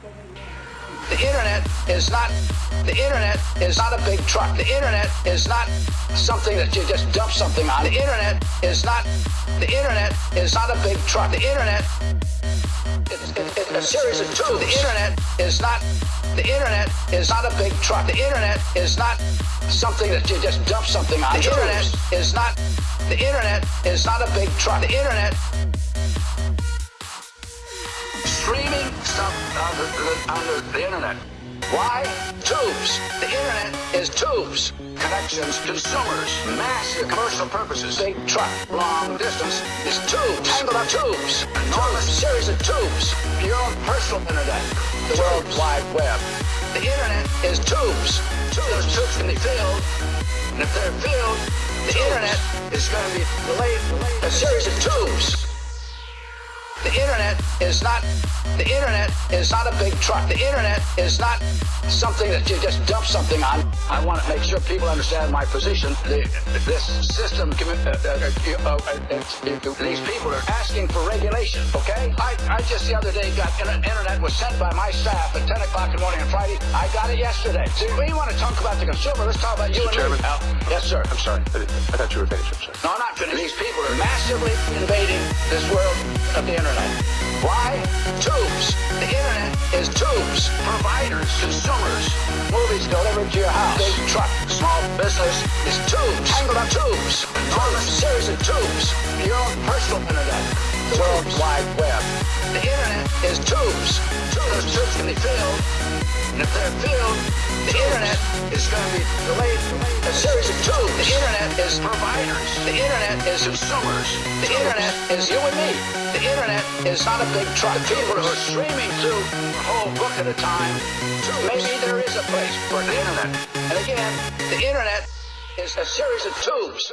The internet is not the internet is not a big truck. The internet is not something that you just dump something on. The internet is not the internet is not a big truck. The internet it's, it, it's a series of tubes. The internet is not the internet is not a big truck. The internet is not something that you just dump something on. The internet is not the internet is not a big truck. The internet on the, on the, the internet. Why? Tubes. The internet is tubes. Connections, consumers, massive commercial purposes. Big truck, long distance is tubes. Tangled up tubes. Enormous series of tubes. Your own personal internet. The World Wide Web. The internet is tubes. Those tubes can be filled. And if they're filled, the internet is going to be delayed. A series of tubes. The internet is not the internet is not a big truck. The internet is not something that you just dump something on. I want to make sure people understand my position. The, this system, uh, uh, uh, these people are asking for regulation. Okay, I, I just the other day got internet was sent by my staff at 10 o'clock in the morning on Friday. I got it yesterday. So we want to talk about the consumer. Let's talk about you Mr. and Chairman. me. Al. Yes, sir. I'm sorry. I, I thought you were finished. I'm sorry. No, I'm not finished. These people are massively invading this world of the internet. Why? Tubes. The internet is tubes. Providers, consumers, movies delivered to your house. Big truck, small business is tubes. Tangled up tubes. Enormous series of tubes. Your own personal internet. The World Wide Web. The internet is tubes. Those tubes can be filled. And if they're filled, the internet is going to be is providers. The internet is consumers. The internet is you and me. The internet is not a big truck. People who are streaming through a whole book at a time, maybe there is a place for the internet. And again, the internet is a series of tubes.